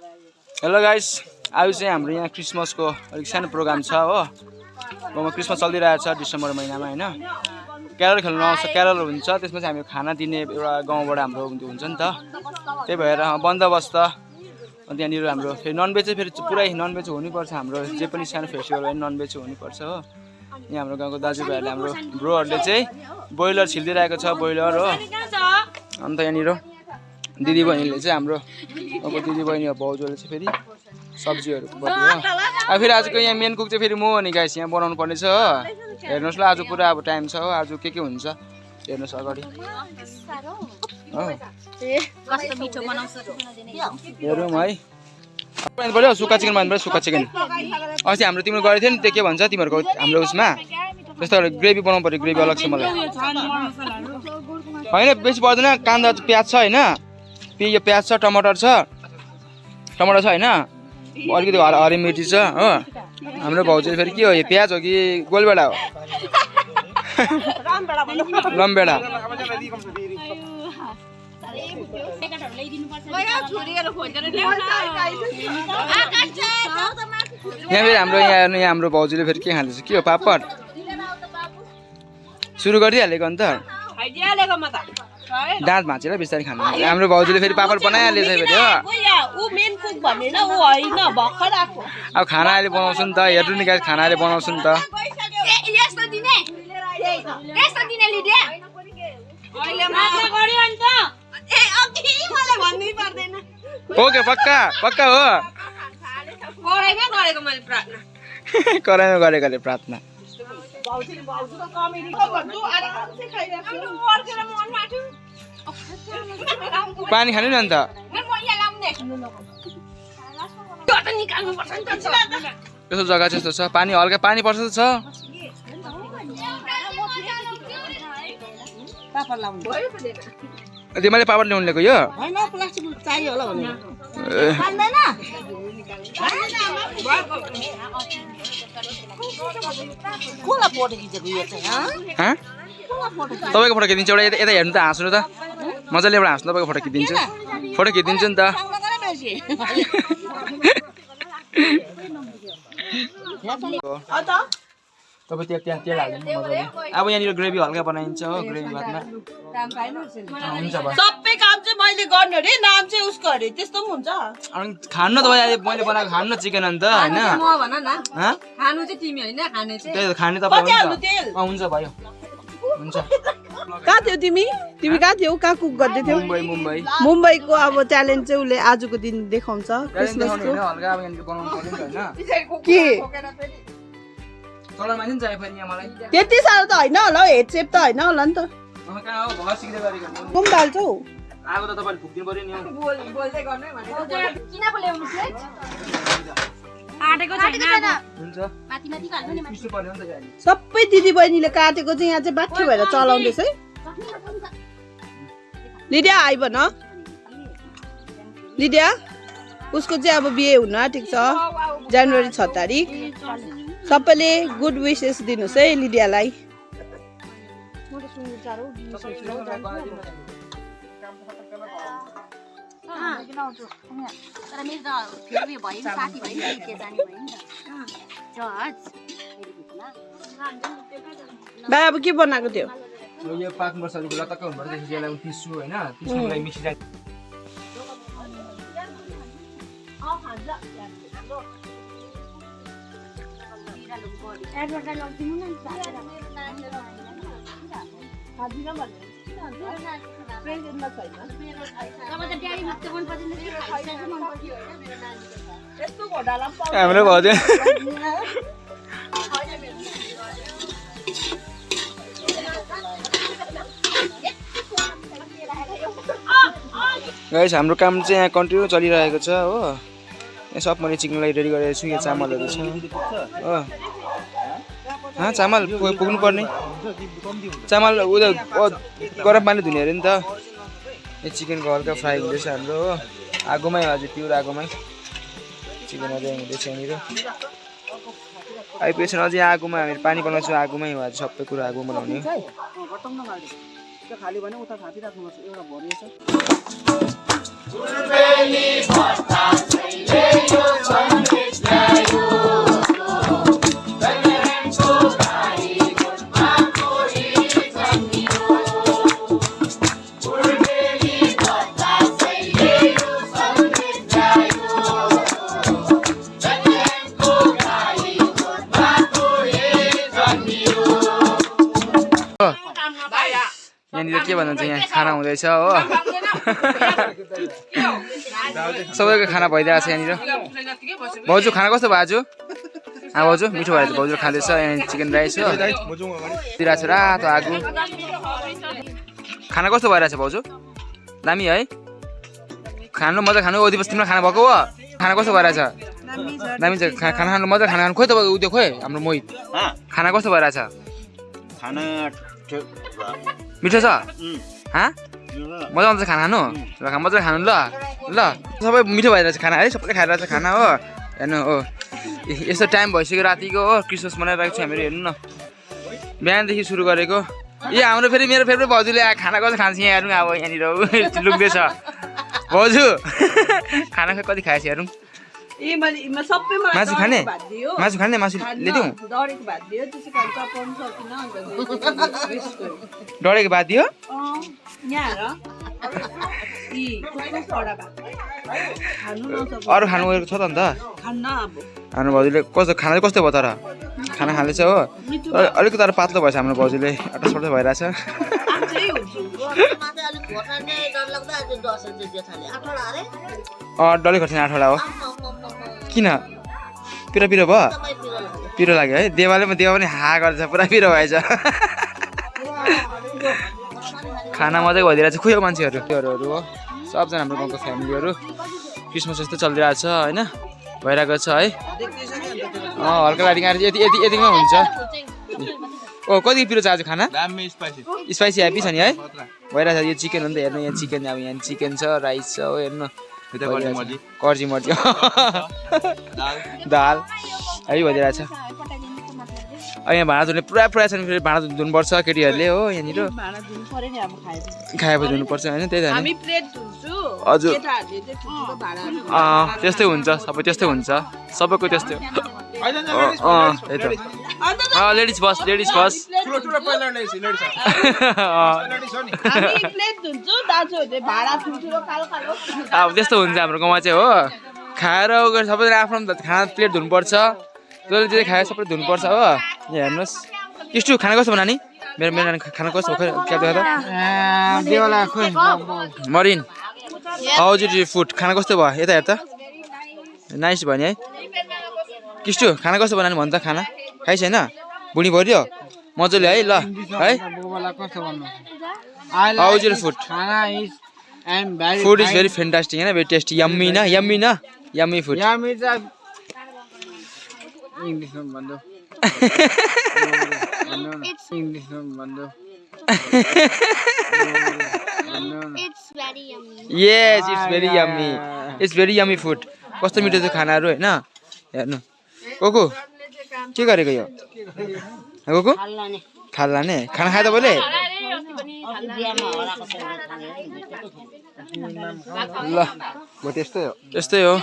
Hello guys आज चाहिँ हाम्रो यहाँ क्रिसमसको अलिक सानो प्रोग्राम छ हो। गाउँमा क्रिसमस चलिरहेको छ डिसेम्बर महिनामा होइन। क्यारल खेल्नु आउँछ क्यारल हुन्छ। त्यसमा चाहिँ हामी खाना दिने एउटा गाउँबाट हाम्रो हुन्छ नि त। त्यही भएर बन्दोबस्त। अन्त यहाँनिर हाम्रो फेरि ननभेज चाहिँ फेरि पुरै ननभेज हुनुपर्छ हाम्रो। जे पनि सानो फेस्टिभल भयो ननभेज हुनुपर्छ हो। यहाँ हाम्रो गाउँको दाजुभाइहरूले हाम्रो ब्रोहरूले चाहिँ ब्रोइलर छिलिदिइरहेको छ ब्रोइलर हो। अन्त यहाँनिर दिदीबहिनीले चाहिँ हाम्रो अब दिदीबहिनी अब भाउजूले चाहिँ फेरि सब्जीहरू अब फेरि आजको यहाँ मेन कुक चाहिँ फेरि म हो नि गाइस यहाँ बनाउनु पर्ने छ हो। हेर्नुहोस् ल आज पुरा अब टाइम छ हो। आज के के हुन्छ? हेर्नुहोस् अगाडि। हेरौँ है। भन्नु पऱ्यो सुक्खा चिकन भन्नु पऱ्यो सुक्खा चिकन। अस्ति हाम्रो तिम्रो गरेको थियो नि त्यो के भन्छ तिमीहरूको हाम्रो उसमा? त्यस्तो ग्रेभी बनाउनु पऱ्यो ग्रेभी अलग छ मलाई। होइन बेसी पर्दैन। काँदा प्याज छ होइन? यो प्याज छ टमाटर छ। टमाटर छ होइन? अलिकति हर हरियो मिर्ची छ हो। हाम्रो भाउजू फेरि के हो यो प्याज हो कि गोलबेडा हो? लम्बेडा। यहाँ फेरि हाम्रो यहाँ हेर्नु यहाँ हाम्रो भाउजूले फेरि के खाँदैछ? के हो पापड? सुरु गरिदिइहालेको अन्त। दाँत भाँचेर बिस्तारै खानु हाम्रो भाउजूले फेरि पापड बनाइहालेछ फेरि हो अब खाना अहिले बनाउँछु नि त हेर्नु नि गाइस खाना अहिले बनाउँछु नि त यस्तो दिने यस्तो दिने लिडिया ए अघि मलाई भन्नै पर्दैन ओके पक्का पक्का हो कराइमा गरेको मैले प्रार्थना कराइमा गरेकोले प्रार्थना पानी खानु नि अन्त। यस्तो जग्गा चाहिँ यस्तो छ। पानी हल्का पानी पर्छ त छ। त्यो मैले पापड ल्याउनु ल्याएको यो? तपाईँको फोटो खिचिदिन्छु एउटा यता हेर्नु त हाँस्नु त। मजाले एउटा हाँस्नु तपाईँको फोटो खिचिदिन्छु। फोटो खिचिदिन्छु नि त। तपाईँ त्यहाँ त्यहाँ तेल मजाले। अब यहाँनिर ग्रेभी हल्का बनाइन्छ हो ग्रेभी भातमा। हुन्छ सबै काम चाहिँ मैले गर्ने अरे नाम चाहिँ उसको अरे। त्यस्तो पनि हुन्छ। अनि खानु तपाईँ अहिले मैले बनाएको खानु न चिकन अन्त होइन? खानु चाहिँ तिमी होइन खाने चाहिँ। त खाने तपाईँ हाल्नु हुन्छ भयो। हुन्छ। कहाँ थियो तिमी? तिमी कहाँ थियौ? कहाँ कुक गर्दै थियौ? मुम्बई मुम्बई। मुम्बईको अब ट्यालेन्ट चाहिँ उसले आजको दिन देखाउँछ क्रिसमसको के। त्यति साह्रो त होइन होला हौ हेड सेप त होइन होला नि त। अँ, कहाँ हो? भर्खर सिक्दै गरेको कुम डाल्छौ आगो त तपाईँले फुक्दिनु पऱ्यो नि हौ। किन पो ल्याउनु प्लेट आँटेको छैन। हुन्छ। माथि माथि हाल्नु नि पिस्नु पऱ्यो नि त गाडी। सबै दिदी बहिनीले काटेको चाहिँ यहाँ चाहिँ बाठ्यो भएर चलाउँदैछ है। लिडिया आइ भन लिडिया उसको चाहिँ अब बिहे हुन आँटेको छ। जनवरी छ तारिक। सबैले गुड विसेस दिनुहोस् है लिडियालाई। तर मेरो त फेरि उयो भयो नि साथी भयो। नि के जाने भयो नि त। जज। भाइ अब के बनाएको थियो यो पाक्नुपर्छ अलिक लतक्क हुनुपर्छ पिस्छु होइन पिस्नुको लागि मिक्सी जान्छ तपाईँ त ड्याडी हाम्रो भयो गाइस हाम्रो काम चाहिँ यहाँ कन्टिन्यू चलिरहेको छ हो। यहाँ सब मैले चिकनलाई रेडी गरेको छु यहाँ चामलहरू छ। हाँ चामल पुग्नु पर्ने चामल उयो गरम पानी धुने अरे नि त। यो चिकनको हल्का फ्राई हुँदैछ हाम्रो। हो आगोमै हो हजुर प्युर आगोमै। चिकन अझै हुँदैछ यहाँनिर। आइपुगेछ अझै आगोमा हामीहरू पानी बनाउँछौँ आगोमै हो आज सबै कुरो आगो बनाउने हो। भन्नुहुन्छ यहाँ खाना हुँदैछ हो सबैको खाना भइरहेको छ यहाँनिर भाउजू खाना कस्तो भयो आज हा भाउजू मिठो भएर भाउजू खाँदैछ यहाँ चिकन राइस हो दिइरहेको छ रातो आगो खाना कस्तो भइरहेछ भाउजू दामी है खानु मजा खानु ओदी बस्तीमा खाना भएको हो खाना कस्तो भइरहेछ दामी छ खाना खानु मजा खाना खानु खोइ तपाईँको उद्योग खोइ हाम्रो मोहित खाना कस्तो भइरहेछ खाना ठिक मिठो छ मजा आउँछ खाना खानु ल मजाले खानु ल ल सबै मिठो भइरहेछ खाना है सबैले खाइरहेछ खाना हो हेर्नु हो यस्तो टाइम भइसक्यो रातिको हो क्रिसमस मनाइरहेको छ हामीहरू हेर्नु न बिहानदेखि सुरु गरेको ए हाम्रो फेरि मेरो फेरि भाउजूले खाना कति खान्छ यहाँ हेरौँ अब यहाँनिर लुक्दैछ भाउजू खाना खै कति खाएछ हेरौँ मासु खाने मासु खाने मासु ल्याइदिउँ डढेको भात दियो अरू खानु गएको छ त अन्त हाम्रो भाउजूले कस्तो खाना चाहिँ कस्तो भयो तर खाना खाँदैछ हो अलिक तर पातलो भएछ हाम्रो भाउजूले अटसपट भइरहेछ डल्लै खोर्सानी आठवटा हो किन? पिरो पिरो भयो? पिरो लाग्यो है। देवाले पनि देवा पनि हा गर्छ पुरा पिरो भएछ। खाना मजाको भइदिरहेको छ खुयो मान्छेहरू। त्योहरू हो। सबजना हाम्रो गाउँको फ्यामिलीहरू। क्रिसमस जस्तो चलिरहेको छ होइन? भइरहेको छ है? अँ हल्का लाइटिङ आएर यति यति यतिमै हुन्छ। ओ कति पिरो छ आज खाना? स्पाइसी ह्याप्पी छ नि है? भइरहेछ। यो चिकन हो नि त हेर्नु यहाँ चिकन अब यहाँ चिकन छ राइस छ हो हेर्नु। कर्जी मर्जी। दाल। है भइदिरहेछ अब यहाँ भाँडा धुने पुरा पुरा छ नि फेरि भाँडा धुनुपर्छ केटीहरूले हो यहाँनिर। खाएपछि धुनुपर्छ होइन त्यही त हजुर। त्यस्तै हुन्छ सबै त्यस्तै हुन्छ। सबैको त्यस्तै हो। अँ, अँ त्यही त। लेडिज फर्स्ट लेडिज फर्स्ट हामी प्लेट धुन्छु दाजुहरूले भाँडा ठुल्ठुलो कालो कालो। अब त्यस्तो हुन्छ हाम्रो गाउँमा चाहिँ हो। खाएर उ गरेर सबैजना आफ्नो खाना प्लेट धुनुपर्छ। जसले जे खायो सबै धुनुपर्छ हो। यहाँ हेर्नुहोस्। किस्टु खाना कस्तो नानी? मेरो मेरो नानी खाना कस्तो क्या मरिन। इट फुड खाना कस्तो भयो? यता हेर त। नाइस भयो नि है। किस्टु खाना कस्तो बनायो भन् त खाना। खाइस होइन बुढी भरियो मजाले है ल है। How's it food food is very fantastic होइन भेरी टेस्टी यम्मी न यम्मी न yummy food It's very yummy. Yes it's very yummy it's very yummy food कस्तो मिठो छ खानाहरू होइन? हेर्नु। कोको? के गरेको यो? कोको? खाल्ला ने खाना खायो तपाईँले ल म त्यस्तै हो। त्यस्तै हो।